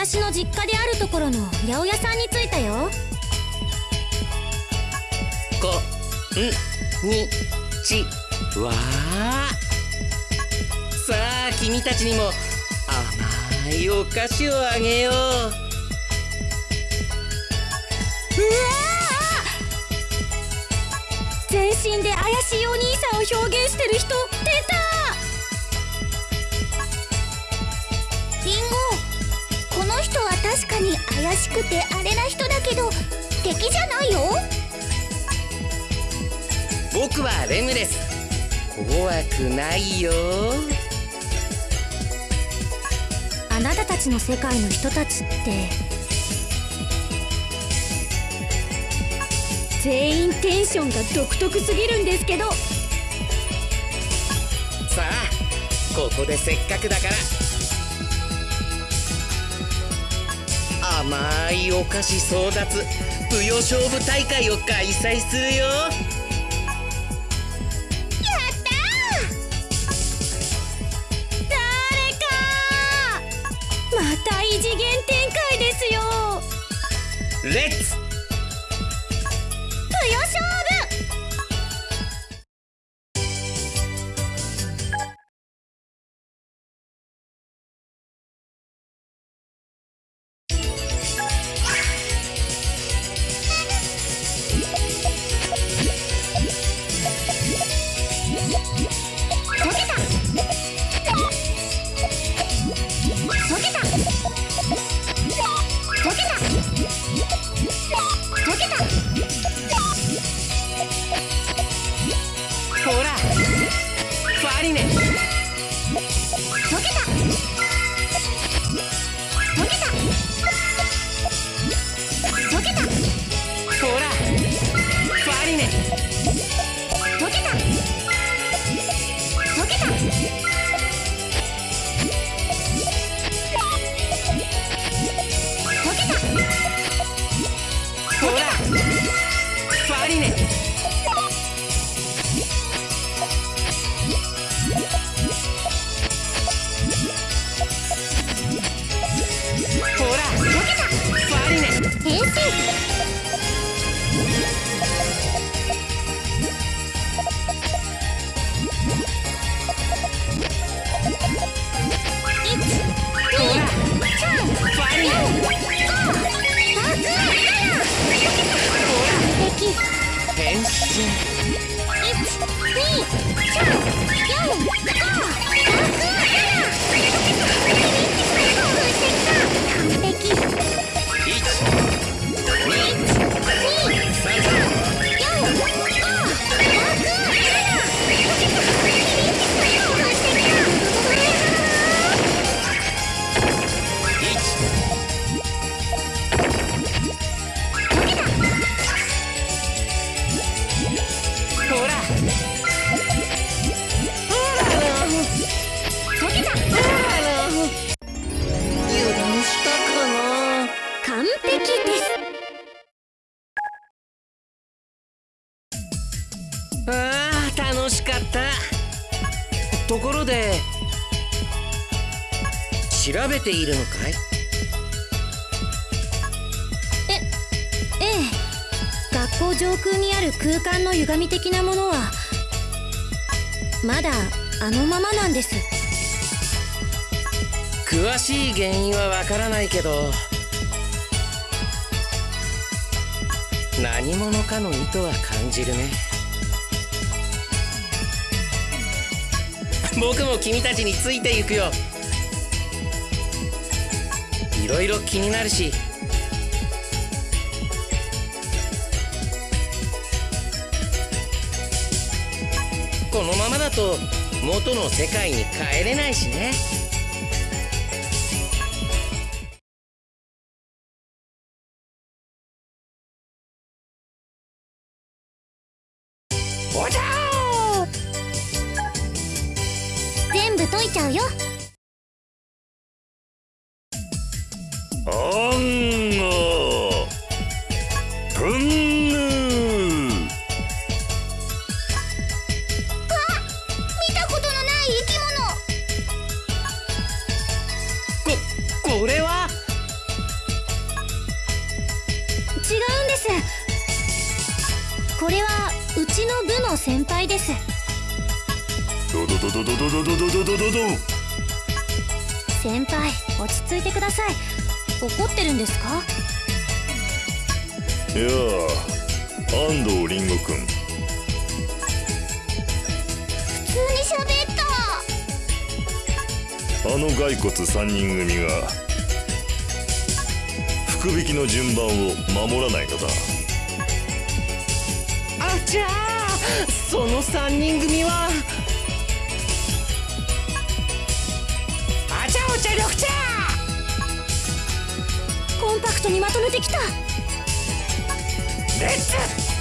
私の実家であるところの八百屋さんに着いたよ。こんにちはさあ君たちにも甘いお菓子をあげよう。うわ全身で怪しいお兄さんを表現してる人出た。リンゴこの人は確かに怪しくてあれな人だけど敵じゃないよ。僕はレムです怖くないよ。あなたたちの世界の人たちって全員テンションが独特すぎるんですけど。さあここでせっかくだから甘いお菓子争奪舞踊勝負大会を開催するよ。やったー。誰かまた異次元展開ですよ。レッツ舞踊勝負ありね。調べているのかい？ええ学校上空にある空間の歪み的なものはまだあのままなんです。詳しい原因はわからないけど何者かの意図は感じるね。僕も君たちについていくよいろいろ気になるし。このままだと元の世界に帰れないしね。全部解いちゃうよ。先輩です。ドドドドドドドドドドドド先輩落ち着いてください。怒ってるんですか？いやあ安藤凛吾君。普通に喋った。あの骸骨3人組が福引きの順番を守らないのだ。あちゃーその3人組はあちゃおちゃ緑茶。コンパクトにまとめてきた。レッツ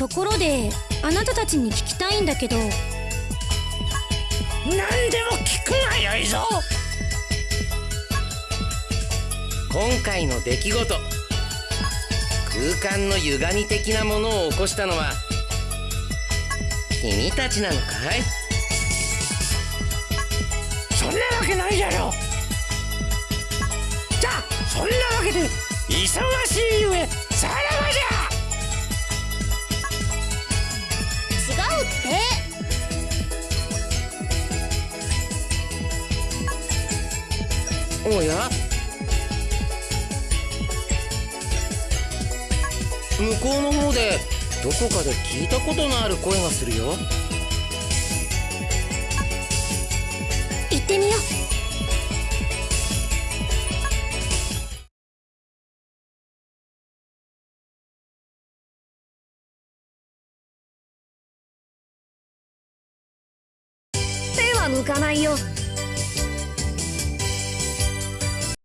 ところであなたたちに聞きたいんだけど。何でも聞くがよいぞ。今回の出来事。空間の歪み的なものを起こしたのは君たちなのかい？そんなわけないじゃろ。じゃあそんなわけで忙しいゆえさらばじゃおや向こうの方でどこかで聞いたことのある声がするよ。行ってみよう。手は向かないよ。